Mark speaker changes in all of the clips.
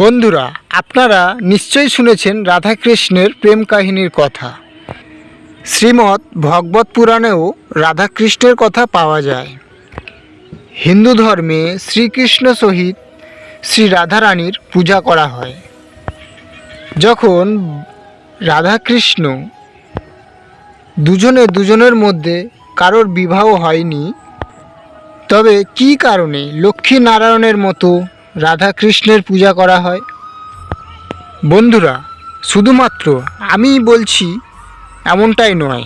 Speaker 1: বন্ধুরা, আপনারা নিশ্চয়ই শুনেছেন রাধাকৃষ্ণের প্রেম কাহিনীর কথা। শ্রীমৎ ভগবত পুরাণেও রাধাকৃষ্ণের কথা পাওয়া যায়। হিন্দু ধর্মে শ্রীকৃষ্ণ সহিত শ্রী রাধারানীর পূজা করা হয়। যখন রাধাকৃষ্ণ দুজনে দুজনের মধ্যে কারোর বিবাহ হয়নি, তবে কি কারণে লক্ষ্মী নারায়ণের মতো রাধা কৃষ্ণের পূজা করা হয়। বন্ধুরা, শুধুমাত্র আমি বলছি এমনটাই নয়।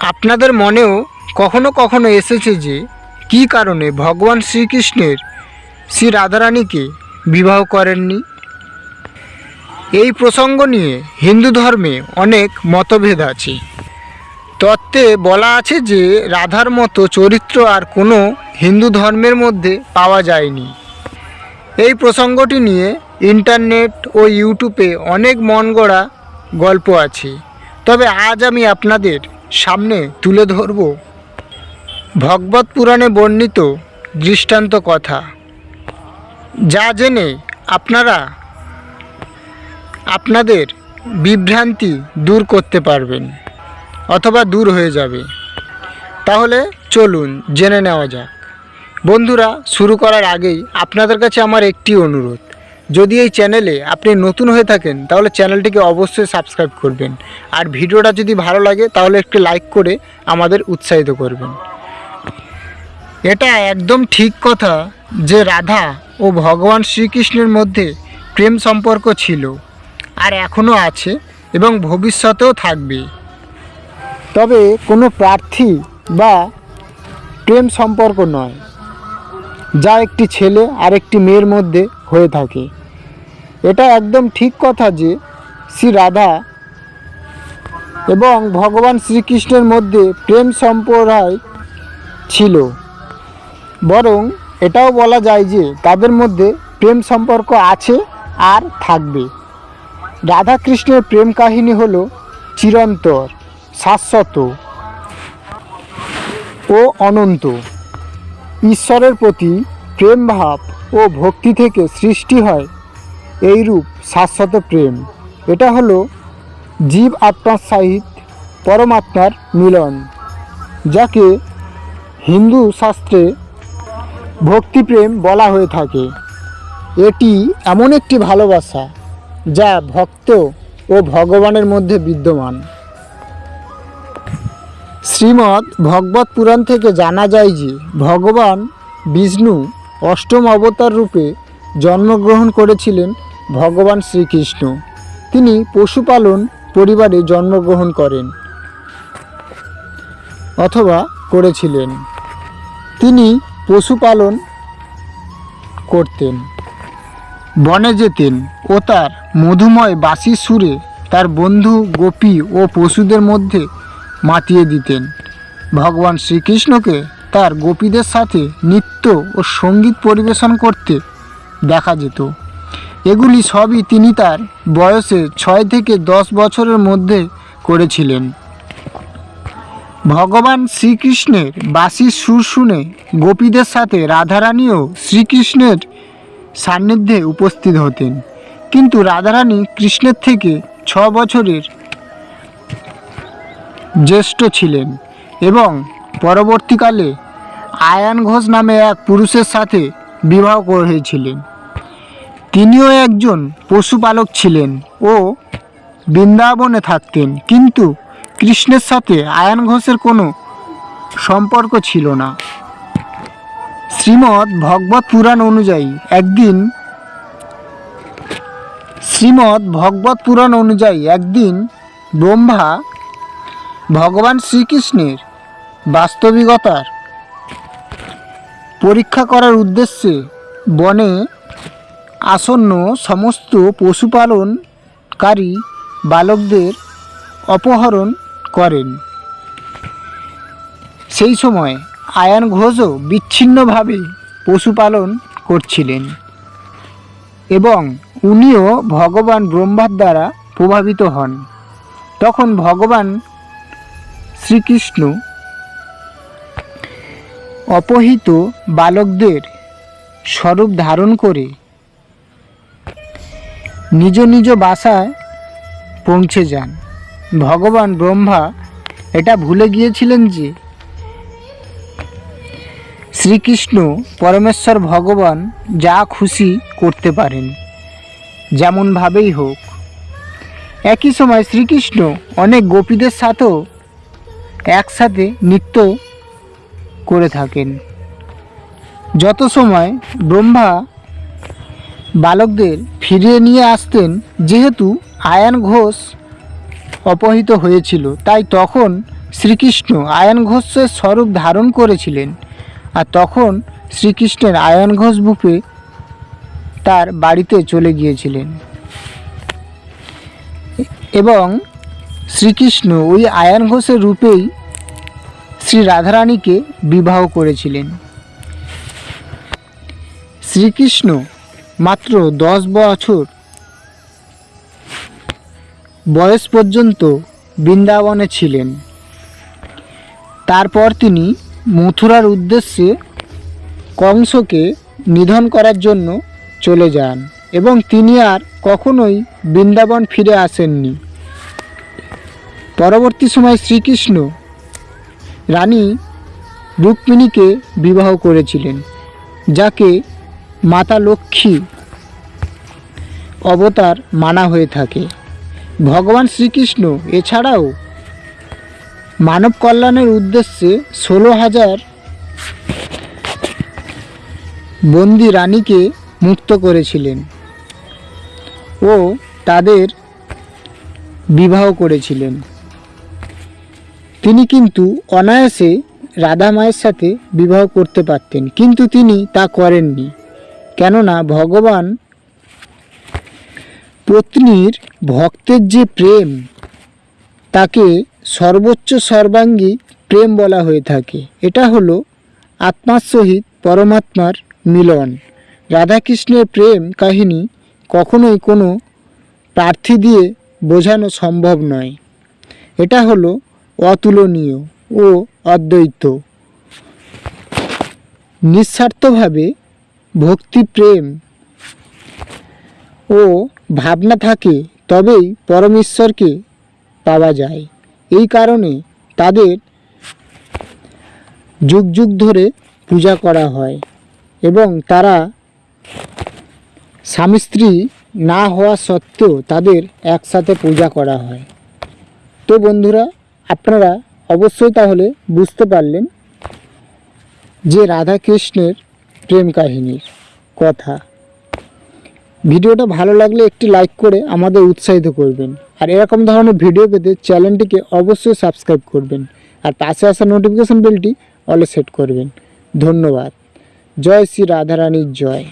Speaker 1: আপনাদের মনেও কখনো কখনো এসেছে যে, কি কারণে ভগবান শ্রীকৃষ্ণের শ্রী রাধারানীকে বিবাহ করেননি? এই প্রসঙ্গ নিয়ে হিন্দু ধর্মে অনেক মতভেদ আছে। তত্ত্বে বলা আছে যে, রাধার মতো চরিত্র আর কোনো হিন্দু ধর্মের মধ্যে পাওয়া যায়নি। এই প্রসঙ্গটি নিয়ে ইন্টারনেট ও ইউটিউবে অনেক মন গড়া গল্প আছে। তবে আজ আমি আপনাদের সামনে তুলে ধরব ভগবত পুরাণে বর্ণিত দৃষ্টান্ত কথা। যা জেনে আপনারা আপনাদের বিভ্রান্তি দূর করতে পারবেন, অথবা দূর হয়ে যাবে। তাহলে চলুন জেনে নেওয়া যাক। বন্ধুরা, শুরু করার আগেই আপনাদের কাছে আমার একটি অনুরোধ। যদি এই চ্যানেলে আপনি নতুন হয়ে থাকেন, তাহলে চ্যানেলটিকে অবশ্যই সাবস্ক্রাইব করবেন। আর ভিডিওটা যদি ভালো লাগে, তাহলে একটি লাইক করে আমাদের উৎসাহিত করবেন। এটা একদম ঠিক কথা যে রাধা ও ভগবান শ্রীকৃষ্ণের মধ্যে প্রেম সম্পর্ক ছিল, আর এখনও আছে এবং ভবিষ্যতেও থাকবে। তবে কোনো প্রার্থী বা প্রেম সম্পর্ক নয়। যা একটি ছেলে আর একটি মেয়ের মধ্যে হয়ে থাকে। এটা একদম ঠিক কথা যে শ্রী রাধা এবং ভগবান শ্রীকৃষ্ণের মধ্যে প্রেম সম্প্রদায় ছিল। বরং এটাও বলা যায় যে তাদের মধ্যে প্রেম সম্পর্ক আছে আর থাকবে। রাধা কৃষ্ণের প্রেম কাহিনী হলো চিরন্তর, শাশ্বত ও অনন্ত। ঈশ্বরের প্রতি প্রেম ভাব ও ভক্তি থেকে সৃষ্টি হয়, এইরূপ শাশ্বত প্রেম। এটা হলো জীব আত্মার সহিত পরমাত্মার মিলন, যাকে হিন্দু শাস্ত্রে ভক্তিপ্রেম বলা হয়ে থাকে। এটি এমন একটি ভালোবাসা যা ভক্ত ও ভগবানের মধ্যে বিদ্যমান। শ্রীমদ্ ভগবত পুরাণ থেকে জানা যায় যে, ভগবান বিষ্ণু অষ্টম অবতার রূপে জন্মগ্রহণ করেছিলেন ভগবান শ্রীকৃষ্ণ। তিনি পশুপালন পরিবারে জন্মগ্রহণ করেন অথবা করেছিলেন। তিনি পশুপালন করতেন। বনে যেতেন ও তার মধুময় বাঁশির সুরে তার বন্ধু, গোপী ও পশুদের মধ্যে মাতিয়ে দিতেন। ভগবান শ্রীকৃষ্ণকে তার গোপীদের সাথে নৃত্য ও সংগীত পরিবেশন করতে দেখা যেত। এগুলি সবই তিনি তার বয়সে ছয় থেকে দশ বছরের মধ্যে করেছিলেন। ভগবান শ্রীকৃষ্ণের বাঁশির সুর শুনে গোপীদের সাথে রাধারানীও শ্রীকৃষ্ণের সান্নিধ্যে উপস্থিত হতেন। কিন্তু রাধারানী কৃষ্ণের থেকে ছ বছরের জ্যেষ্ঠ ছিলেন এবং পরবর্তীকালে আয়ান ঘোষ নামে এক পুরুষের সাথে বিবাহ করেছিলেন। তিনিও একজন পশুপালক ছিলেন ও বৃন্দাবনে থাকতেন, কিন্তু কৃষ্ণের সাথে আয়ান ঘোষের কোনো সম্পর্ক ছিল না। শ্রীমদ্ ভগবত পুরাণ অনুযায়ী একদিন শ্রীমদ্ ভগবত পুরাণ অনুযায়ী একদিন ব্রহ্মা ভগবান শ্রীকৃষ্ণের বাস্তবিকতার পরীক্ষা করার উদ্দেশ্যে বনে আসন্ন সমস্ত পশুপালনকারী বালকদের অপহরণ করেন। সেই সময় আয়ান ঘোষও বিচ্ছিন্নভাবে পশুপালন করছিলেন এবং উনিও ভগবান ব্রহ্মার দ্বারা প্রভাবিত হন। তখন ভগবান শ্রীকৃষ্ণ অপহিত বালকদের স্বরূপ ধারণ করে নিজ নিজ বাসায় পৌঁছে যান। ভগবান ব্রহ্মা এটা ভুলে গিয়েছিলেন যে শ্রীকৃষ্ণ পরমেশ্বর ভগবান যা খুশি করতে পারেন, যেমনভাবেই হোক। একই সময় শ্রীকৃষ্ণ অনেক গোপীদের সাথেও একসাথে নৃত্য করে থাকেন। যত সময় ব্রহ্মা বালকদের ফিরিয়ে নিয়ে আসতেন, যেহেতু আয়ান ঘোষ অপহৃত হয়েছিল, তাই তখন শ্রীকৃষ্ণ আয়ান ঘোষের স্বরূপ ধারণ করেছিলেন। আর তখন শ্রীকৃষ্ণের আয়ান ঘোষ বুপে তার বাড়িতে চলে গিয়েছিলেন। এবং শ্রীকৃষ্ণ ওই আয়ান ঘোষের রূপেই শ্রী রাধারানীকে বিবাহ করেছিলেন। শ্রীকৃষ্ণ মাত্র দশ বছর বয়স পর্যন্ত বৃন্দাবনে ছিলেন। তারপর তিনি মথুরার উদ্দেশ্যে কংসকে নিধন করার জন্য চলে যান এবং তিনি আর কখনোই বৃন্দাবন ফিরে আসেননি। পরবর্তী সময় শ্রীকৃষ্ণ রানী রুক্মিণীকে বিবাহ করেছিলেন, যাকে মাতা লক্ষ্মী অবতার মানা হয়ে থাকে। ভগবান শ্রীকৃষ্ণ এছাড়াও মানব কল্যাণের উদ্দেশ্যে ষোলো হাজার বন্দি রানীকে মুক্ত করেছিলেন ও তাদের বিবাহ করেছিলেন। তিনি কিন্তু অনায়াসে রাধা মায়ের সাথে বিবাহ করতে পারতেন, কিন্তু তিনি তা করেননি। কেননা ভগবান পত্নীর ভক্তের যে প্রেম, তাকে সর্বোচ্চ সর্বাঙ্গী প্রেম বলা হয়ে থাকে। এটা হলো আত্মার সহিত পরমাত্মার মিলন। রাধাকৃষ্ণের প্রেম কাহিনী কখনোই কোনো প্রার্থী দিয়ে বোঝানো সম্ভব নয়। এটা হলো অতুলনীয় ও অদ্বৈত। নিঃস্বার্থভাবে ভক্তি প্রেম ও ভাবনা থাকে, তবেই পরমেশ্বরকে পাওয়া যায়। এই কারণে তাদের যুগ যুগ ধরে পূজা করা হয় এবং তারা স্বামী স্ত্রী না হওয়া সত্ত্বেও তাদের একসাথে পূজা করা হয়। তো বন্ধুরা আপনারা অবশ্যই তাহলে বুঝতে পারলেন যে রাধা কৃষ্ণের প্রেম কাহিনীর কথা। ভিডিওটা ভালো লাগলে একটি লাইক করে আমাদের উৎসাহিত করবেন। আর এরকম ধরনের ভিডিও পেতে চ্যানেলটিকে অবশ্যই সাবস্ক্রাইব করবেন। আর পাশে আসা নোটিফিকেশান বেলটি অলে সেট করবেন। ধন্যবাদ। জয় শ্রী রাধারানীর জয়।